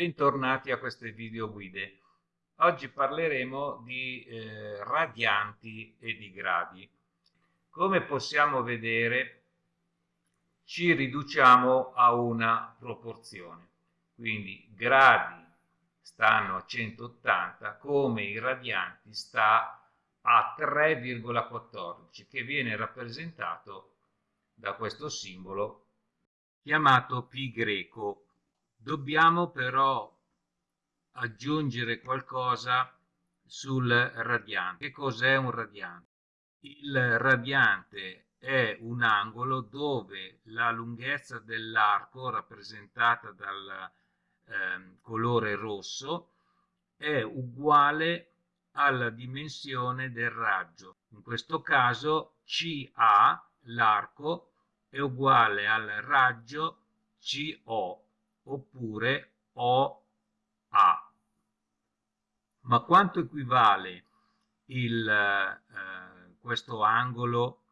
Bentornati a queste video guide. Oggi parleremo di eh, radianti e di gradi. Come possiamo vedere ci riduciamo a una proporzione, quindi gradi stanno a 180 come i radianti sta a 3,14 che viene rappresentato da questo simbolo chiamato pi greco Dobbiamo però aggiungere qualcosa sul radiante. Che cos'è un radiante? Il radiante è un angolo dove la lunghezza dell'arco rappresentata dal eh, colore rosso è uguale alla dimensione del raggio. In questo caso CA, l'arco, è uguale al raggio CO oppure OA. Ma quanto equivale il, eh, questo angolo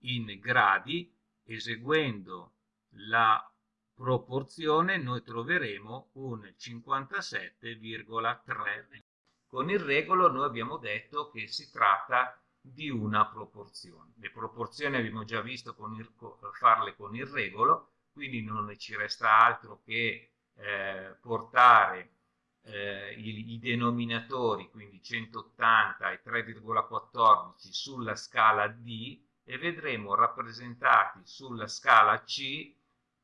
in gradi? Eseguendo la proporzione noi troveremo un 57,3. Con il regolo noi abbiamo detto che si tratta di una proporzione. Le proporzioni abbiamo già visto con il, farle con il regolo, quindi non ci resta altro che eh, portare eh, i, i, denominatori, quindi 180 e 3,14 sulla scala D e vedremo rappresentati sulla scala C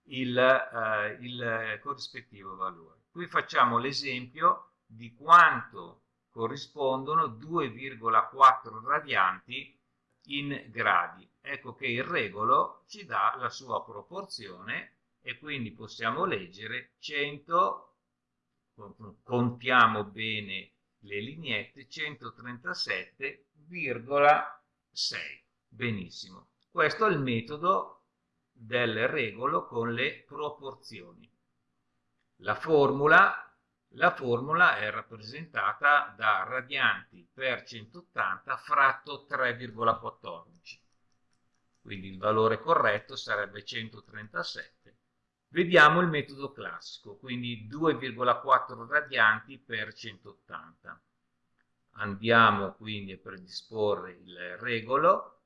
il, eh, il corrispettivo valore. Qui facciamo l'esempio di quanto corrispondono 2,4 radianti in gradi. Ecco che il regolo ci dà la sua proporzione e quindi possiamo leggere 100, contiamo bene le lineette, 137,6. Benissimo. Questo è il metodo del regolo con le proporzioni. La formula la formula è rappresentata da radianti per 180 fratto 3,14. Quindi il valore corretto sarebbe 137. Vediamo il metodo classico, quindi 2,4 radianti per 180. Andiamo quindi a predisporre il regolo.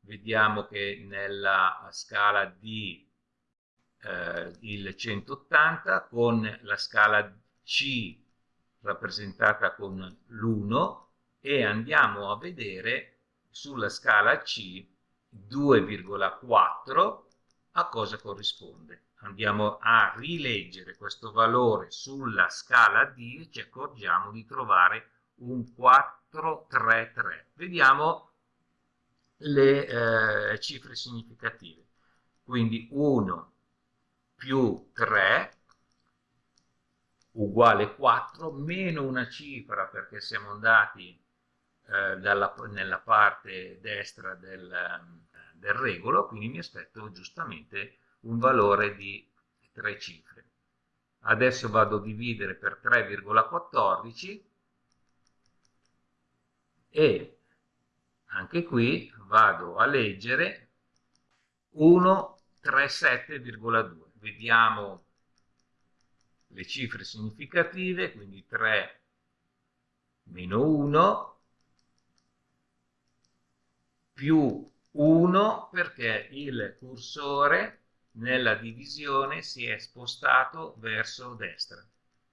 Vediamo che nella scala D eh, il 180 con la scala c rappresentata con l'1 e andiamo a vedere sulla scala C 2,4 a cosa corrisponde. Andiamo a rileggere questo valore sulla scala D e ci accorgiamo di trovare un 433. Vediamo le eh, cifre significative. Quindi 1 più 3 uguale 4 meno una cifra perché siamo andati eh, dalla, nella parte destra del, del regolo, quindi mi aspetto giustamente un valore di 3 cifre. Adesso vado a dividere per 3,14 e anche qui vado a leggere 137,2. Vediamo le cifre significative, quindi 3 meno 1 più 1 perché il cursore nella divisione si è spostato verso destra.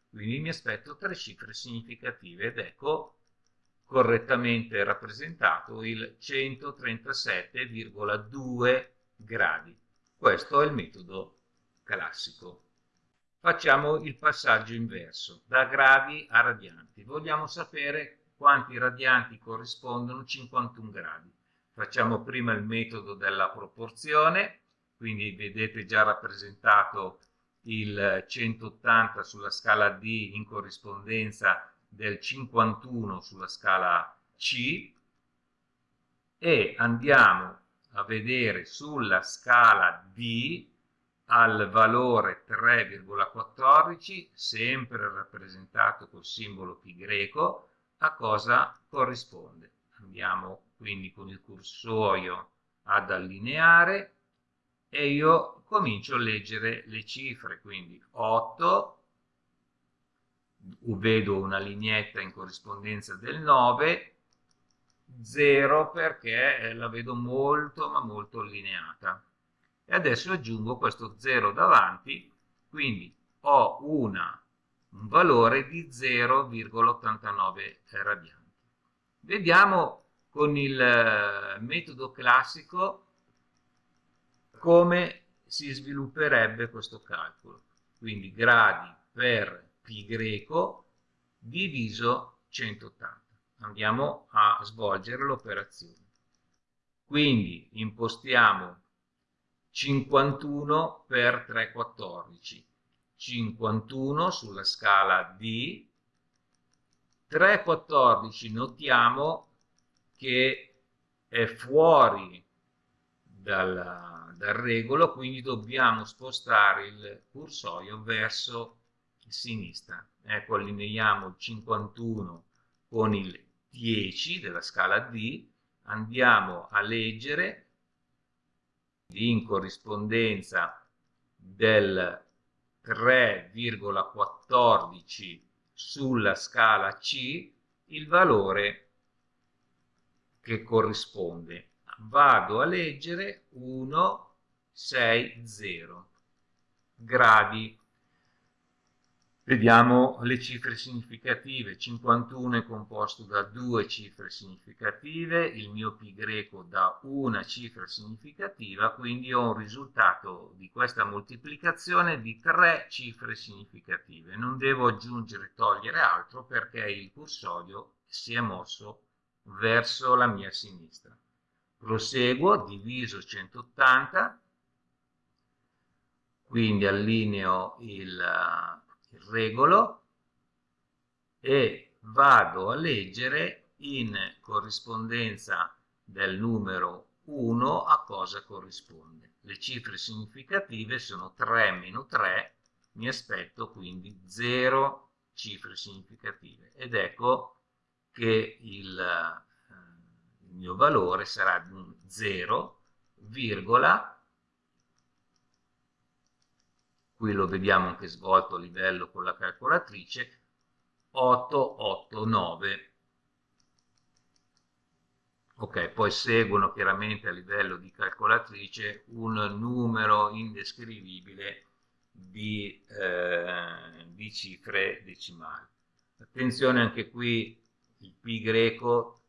Quindi mi aspetto tre cifre significative ed ecco correttamente rappresentato il 137,2 gradi. Questo è il metodo classico. Facciamo il passaggio inverso, da gradi a radianti. Vogliamo sapere quanti radianti corrispondono a 51 gradi. Facciamo prima il metodo della proporzione, quindi vedete già rappresentato il 180 sulla scala D in corrispondenza del 51 sulla scala C e andiamo a vedere sulla scala D al valore 3,14, sempre rappresentato col simbolo pi greco, a cosa corrisponde. Andiamo quindi con il cursorio ad allineare e io comincio a leggere le cifre, quindi 8 vedo una lineetta in corrispondenza del 9, 0 perché la vedo molto ma molto allineata. E adesso aggiungo questo 0 davanti, quindi ho una, un valore di 0,89 radianti. Vediamo con il eh, metodo classico come si svilupperebbe questo calcolo. Quindi gradi per pi greco diviso 180. Andiamo a svolgere l'operazione. Quindi impostiamo 51 per 314. 51 sulla scala D. 314 notiamo che è fuori dal, dal regolo, quindi dobbiamo spostare il cursorio verso sinistra. Ecco, allineiamo il 51 con il 10 della scala D, andiamo a leggere in corrispondenza del 3,14 sulla scala C il valore che corrisponde. Vado a leggere 1, 6, 0 gradi. Vediamo le cifre significative. 51 è composto da due cifre significative, il mio pi greco da una cifra significativa, quindi ho un risultato di questa moltiplicazione di tre cifre significative. Non devo aggiungere togliere altro perché il cursorio si è mosso verso la mia sinistra. Proseguo, diviso 180, quindi allineo il regolo e vado a leggere in corrispondenza del numero 1 a cosa corrisponde. Le cifre significative sono 3 meno 3, mi aspetto quindi 0 cifre significative ed ecco che il, eh, il mio valore sarà di 0,0 qui lo vediamo anche svolto a livello con la calcolatrice, 889. Ok, poi seguono chiaramente a livello di calcolatrice un numero indescrivibile di, eh, di cifre decimali. Attenzione anche qui il pi greco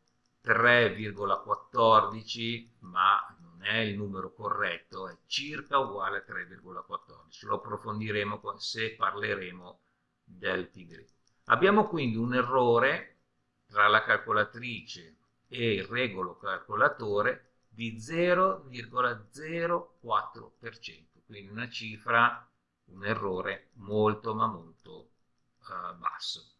3,14 ma è il numero corretto è circa uguale a 3,14 lo approfondiremo se parleremo del pi greco abbiamo quindi un errore tra la calcolatrice e il regolo calcolatore di 0,04% quindi una cifra un errore molto ma molto uh, basso